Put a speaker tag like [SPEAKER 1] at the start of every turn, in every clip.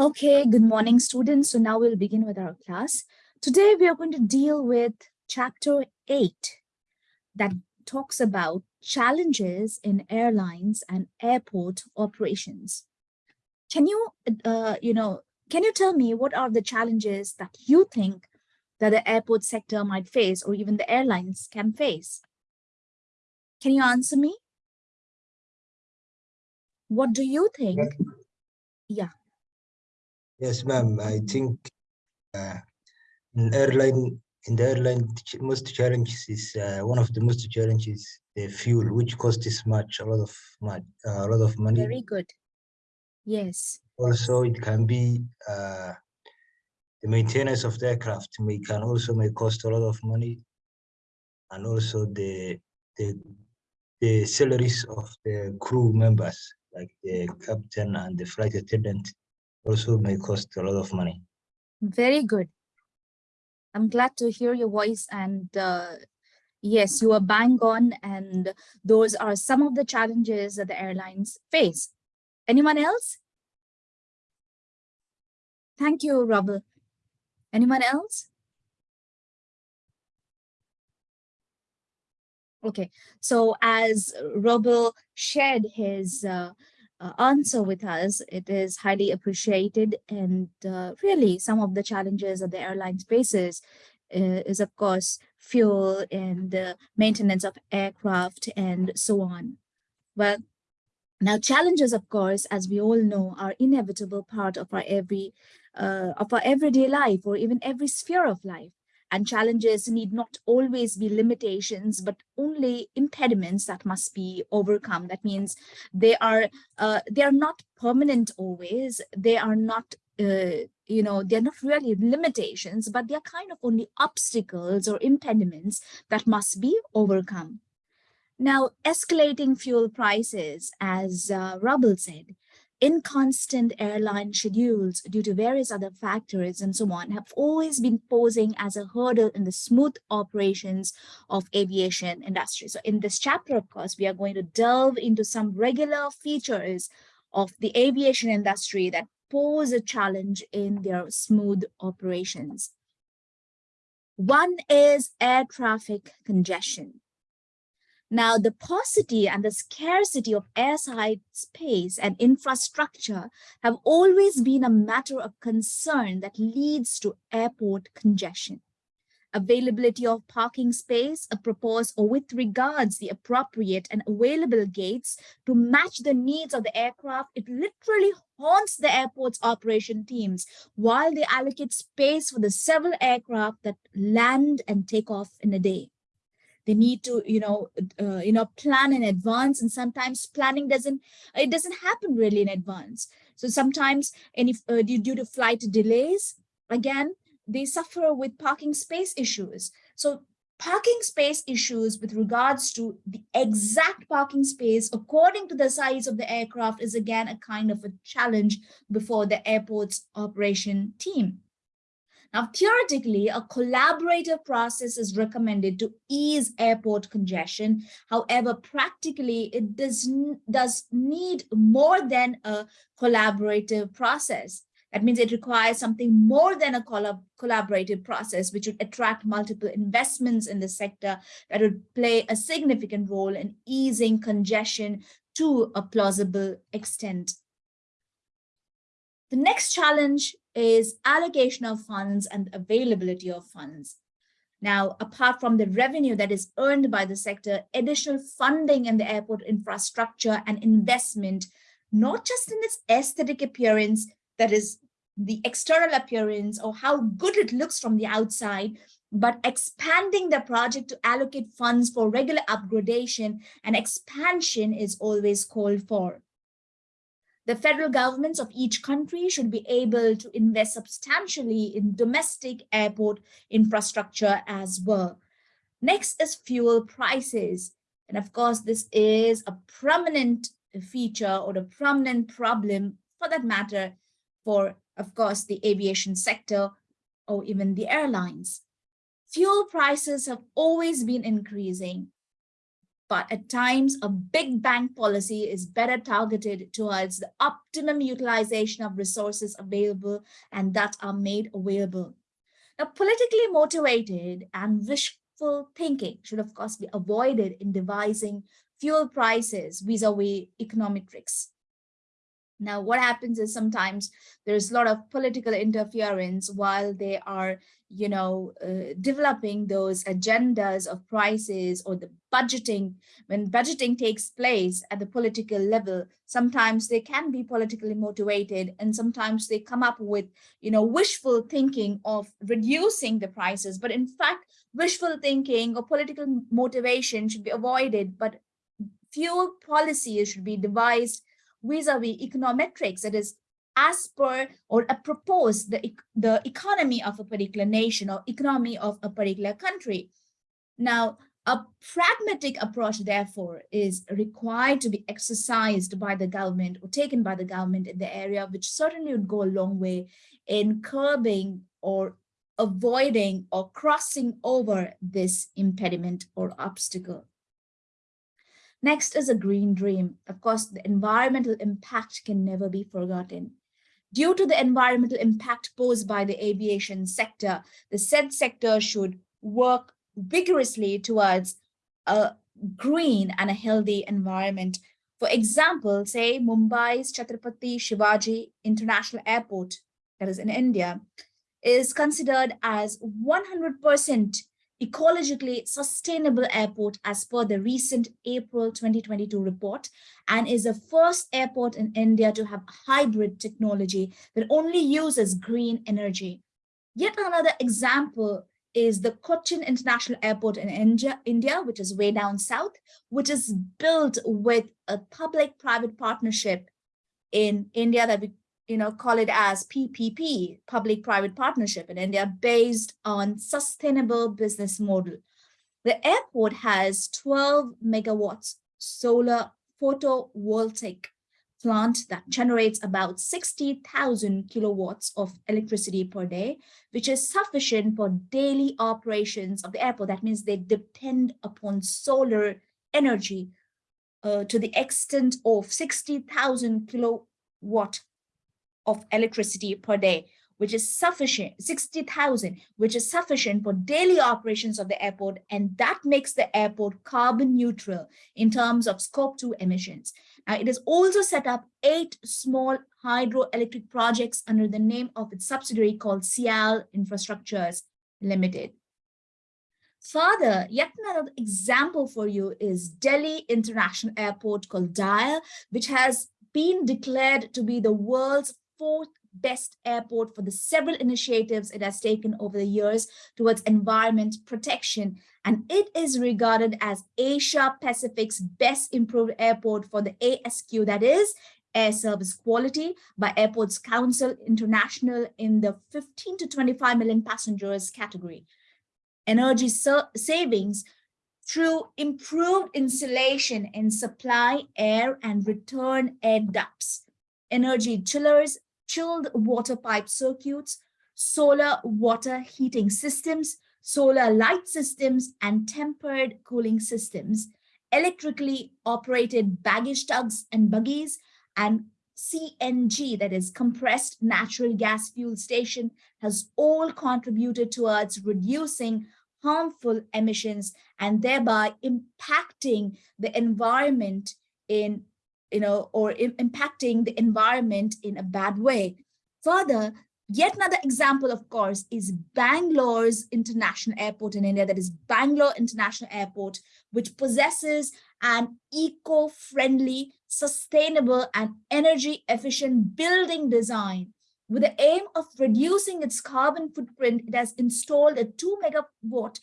[SPEAKER 1] Okay, good morning, students. So now we'll begin with our class. Today, we are going to deal with chapter 8 that talks about challenges in airlines and airport operations. Can you, uh, you know, can you tell me what are the challenges that you think that the airport sector might face or even the airlines can face? Can you answer me? What do you think? Yeah.
[SPEAKER 2] Yes, ma'am. I think uh, in airline in the airline most challenges is uh, one of the most challenges the fuel, which costs much a lot of much uh, a lot of money.
[SPEAKER 1] Very good. Yes.
[SPEAKER 2] Also, it can be uh, the maintenance of the aircraft may can also may cost a lot of money, and also the the the salaries of the crew members, like the captain and the flight attendant, also may cost a lot of money.
[SPEAKER 1] Very good. I'm glad to hear your voice and uh, yes, you are bang on and those are some of the challenges that the airlines face. Anyone else? Thank you, Robert. Anyone else? Okay, so as Robel shared his uh, uh, answer with us. It is highly appreciated and uh, really some of the challenges that the airline faces uh, is of course fuel and the maintenance of aircraft and so on. Well, now challenges of course as we all know are inevitable part of our every uh, of our everyday life or even every sphere of life and challenges need not always be limitations, but only impediments that must be overcome. That means they are uh, they are not permanent always. They are not uh, you know, they're not really limitations, but they're kind of only obstacles or impediments that must be overcome. Now, escalating fuel prices, as uh, Robel said, inconstant airline schedules due to various other factors and so on have always been posing as a hurdle in the smooth operations of aviation industry. So in this chapter, of course, we are going to delve into some regular features of the aviation industry that pose a challenge in their smooth operations. One is air traffic congestion. Now, the paucity and the scarcity of airside space and infrastructure have always been a matter of concern that leads to airport congestion. Availability of parking space, a proposed or with regards the appropriate and available gates to match the needs of the aircraft, it literally haunts the airport's operation teams while they allocate space for the several aircraft that land and take off in a day they need to you know uh, you know plan in advance and sometimes planning doesn't it doesn't happen really in advance. So sometimes any uh, due, due to flight delays again they suffer with parking space issues. So parking space issues with regards to the exact parking space according to the size of the aircraft is again a kind of a challenge before the airport's operation team now, theoretically, a collaborative process is recommended to ease airport congestion. However, practically, it does, does need more than a collaborative process. That means it requires something more than a collab collaborative process, which would attract multiple investments in the sector that would play a significant role in easing congestion to a plausible extent. The next challenge is allocation of funds and availability of funds. Now, apart from the revenue that is earned by the sector, additional funding in the airport infrastructure and investment, not just in its aesthetic appearance, that is the external appearance or how good it looks from the outside, but expanding the project to allocate funds for regular upgradation and expansion is always called for. The federal governments of each country should be able to invest substantially in domestic airport infrastructure as well. Next is fuel prices. And of course, this is a prominent feature or a prominent problem for that matter for, of course, the aviation sector or even the airlines. Fuel prices have always been increasing but at times a big bang policy is better targeted towards the optimum utilization of resources available and that are made available. Now, politically motivated and wishful thinking should of course be avoided in devising fuel prices vis-a-vis -vis economic risks. Now, what happens is sometimes there's a lot of political interference while they are, you know, uh, developing those agendas of prices or the budgeting. When budgeting takes place at the political level, sometimes they can be politically motivated and sometimes they come up with, you know, wishful thinking of reducing the prices. But in fact, wishful thinking or political motivation should be avoided, but fuel policies should be devised vis-a-vis -vis econometrics, that is as per or propose the, the economy of a particular nation or economy of a particular country. Now, a pragmatic approach, therefore, is required to be exercised by the government or taken by the government in the area, which certainly would go a long way in curbing or avoiding or crossing over this impediment or obstacle. Next is a green dream. Of course, the environmental impact can never be forgotten. Due to the environmental impact posed by the aviation sector, the said sector should work vigorously towards a green and a healthy environment. For example, say Mumbai's Chhatrapati Shivaji International Airport, that is in India, is considered as 100% ecologically sustainable airport as per the recent April 2022 report and is the first airport in India to have hybrid technology that only uses green energy. Yet another example is the Cochin International Airport in India, India, which is way down south, which is built with a public-private partnership in India that we you know, call it as PPP, public-private partnership in India, based on sustainable business model. The airport has 12 megawatts solar photovoltaic plant that generates about 60,000 kilowatts of electricity per day, which is sufficient for daily operations of the airport. That means they depend upon solar energy uh, to the extent of 60,000 kilowatt of electricity per day, which is sufficient, 60,000, which is sufficient for daily operations of the airport. And that makes the airport carbon neutral in terms of scope 2 emissions. Now, it has also set up eight small hydroelectric projects under the name of its subsidiary called CIAL Infrastructures Limited. Further, yet another example for you is Delhi International Airport called DIAL, which has been declared to be the world's fourth best airport for the several initiatives it has taken over the years towards environment protection. And it is regarded as Asia Pacific's best improved airport for the ASQ, that is air service quality by Airports Council International in the 15 to 25 million passengers category. Energy savings through improved insulation in supply air and return air ducts, energy chillers, chilled water pipe circuits, solar water heating systems, solar light systems, and tempered cooling systems, electrically operated baggage tugs and buggies, and CNG, that is compressed natural gas fuel station, has all contributed towards reducing harmful emissions and thereby impacting the environment in you know, or impacting the environment in a bad way. Further, yet another example, of course, is Bangalore's international airport in India, that is Bangalore International Airport, which possesses an eco-friendly, sustainable and energy efficient building design. With the aim of reducing its carbon footprint, it has installed a two megawatt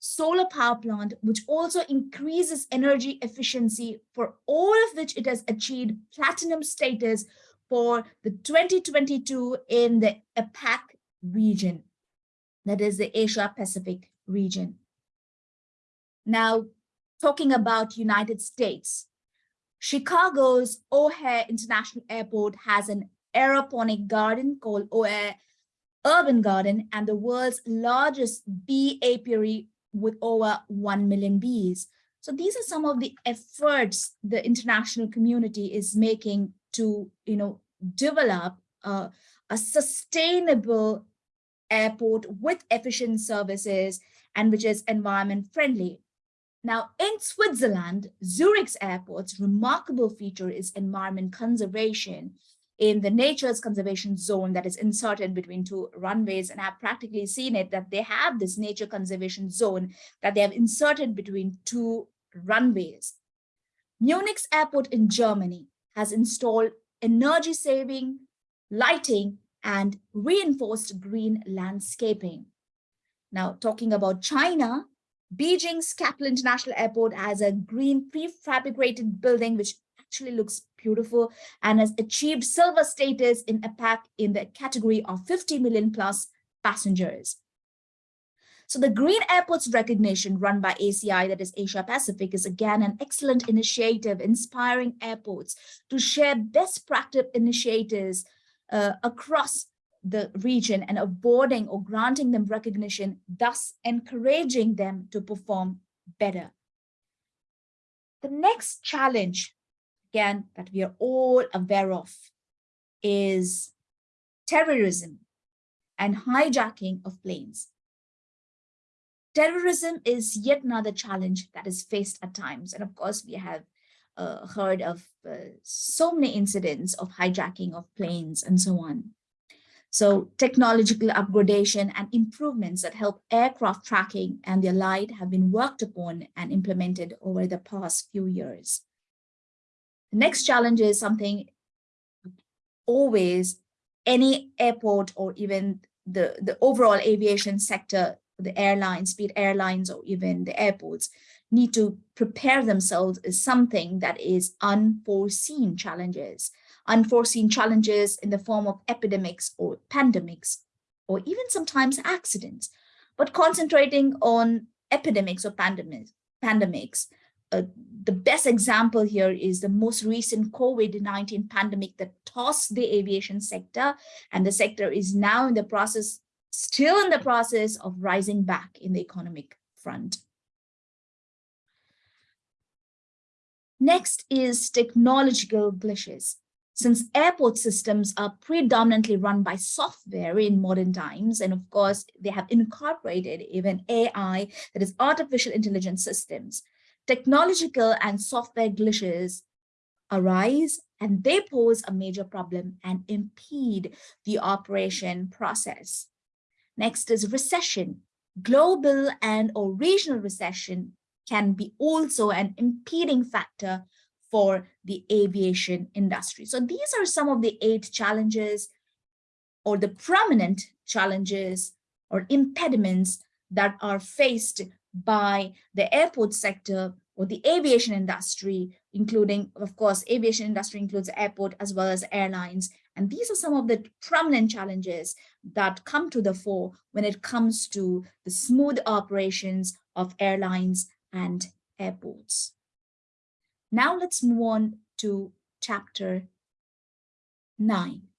[SPEAKER 1] solar power plant, which also increases energy efficiency for all of which it has achieved platinum status for the 2022 in the APAC region, that is the Asia Pacific region. Now, talking about United States, Chicago's O'Hare International Airport has an aeroponic garden called O'Hare Urban Garden and the world's largest bee apiary with over 1 million bees. So these are some of the efforts the international community is making to, you know, develop a, a sustainable airport with efficient services and which is environment friendly. Now, in Switzerland, Zurich's airport's remarkable feature is environment conservation in the nature's conservation zone that is inserted between two runways. And I've practically seen it that they have this nature conservation zone that they have inserted between two runways. Munich's airport in Germany has installed energy saving, lighting, and reinforced green landscaping. Now, talking about China, Beijing's Capital International Airport has a green prefabricated building which actually looks beautiful and has achieved silver status in APAC in the category of 50 million plus passengers. So the Green Airports recognition run by ACI, that is Asia Pacific, is again an excellent initiative inspiring airports to share best practice initiatives uh, across the region and awarding or granting them recognition, thus encouraging them to perform better. The next challenge, again, that we are all aware of is terrorism and hijacking of planes. Terrorism is yet another challenge that is faced at times. And of course, we have uh, heard of uh, so many incidents of hijacking of planes and so on. So technological upgradation and improvements that help aircraft tracking and the light have been worked upon and implemented over the past few years. The next challenge is something always any airport or even the, the overall aviation sector, the airlines, be it airlines or even the airports, need to prepare themselves is something that is unforeseen challenges unforeseen challenges in the form of epidemics or pandemics, or even sometimes accidents. But concentrating on epidemics or pandemics, pandemics uh, the best example here is the most recent COVID-19 pandemic that tossed the aviation sector, and the sector is now in the process, still in the process of rising back in the economic front. Next is technological glitches. Since airport systems are predominantly run by software in modern times, and of course, they have incorporated even AI, that is artificial intelligence systems, technological and software glitches arise and they pose a major problem and impede the operation process. Next is recession. Global and or regional recession can be also an impeding factor for the aviation industry. So these are some of the eight challenges or the prominent challenges or impediments that are faced by the airport sector or the aviation industry, including, of course, aviation industry includes airport as well as airlines. And these are some of the prominent challenges that come to the fore when it comes to the smooth operations of airlines and airports. Now let's move on to chapter 9.